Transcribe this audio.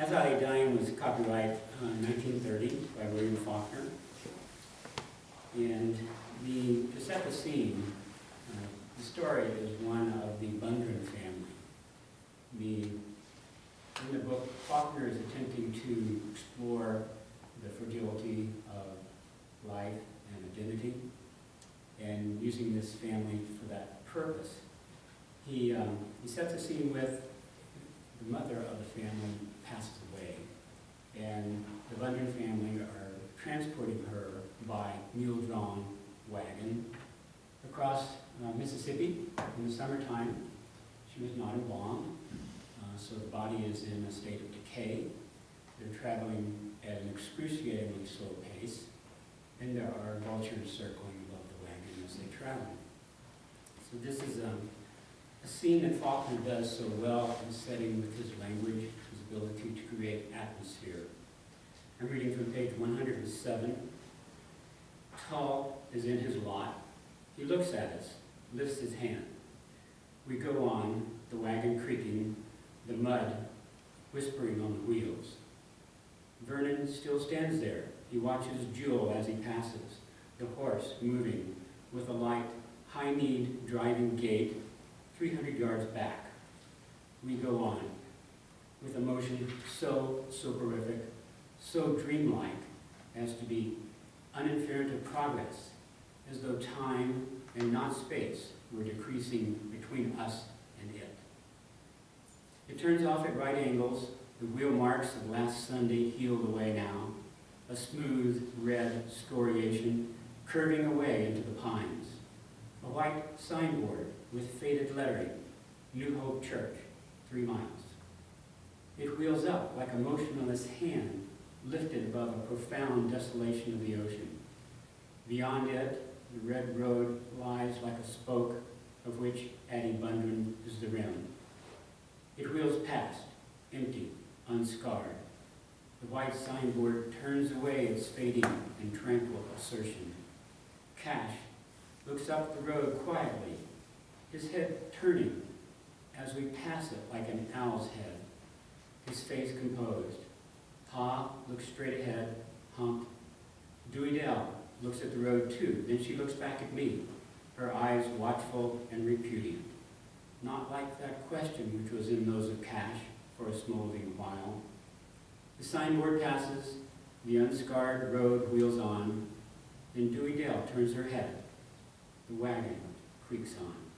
As I Lay Dying was copyright uh, 1930 by William Faulkner. And the, to set the scene, uh, the story is one of the Bundren family. The, in the book, Faulkner is attempting to explore the fragility of life and identity, and using this family for that purpose. He, um, he sets the scene with the mother of the family passes away, and the Bundren family are transporting her by mule-drawn wagon across uh, Mississippi in the summertime. She was not embalmed, uh, so the body is in a state of decay. They're traveling at an excruciatingly slow pace, and there are vultures circling above the wagon as they travel. So this is um, a scene that Faulkner does so well in setting with his language, his ability to create atmosphere. I'm reading from page 107. Tull is in his lot. He looks at us, lifts his hand. We go on, the wagon creaking, the mud whispering on the wheels. Vernon still stands there. He watches Jewel as he passes, the horse moving with a light, high-kneed driving gait 300 yards back. We go on with a motion so soporific, so dreamlike as to be uninferant of progress, as though time and not space were decreasing between us and it. It turns off at right angles, the wheel marks of last Sunday healed away now, a smooth red scoriation curving away into the pines. A white signboard with faded lettering, New Hope Church, three miles. It wheels up like a motionless hand lifted above a profound desolation of the ocean. Beyond it, the red road lies like a spoke of which Addie Bundren is the rim. It wheels past, empty, unscarred. The white signboard turns away its fading and tranquil assertion. Cash looks up the road quietly, his head turning as we pass it like an owl's head, his face composed. Pa looks straight ahead, hump. Dewey Dell looks at the road too, then she looks back at me, her eyes watchful and repudiant. Not like that question which was in those of Cash for a smoldering while. The signboard passes, the unscarred road wheels on, then Dewey Dell turns her head. The wagon creaks on.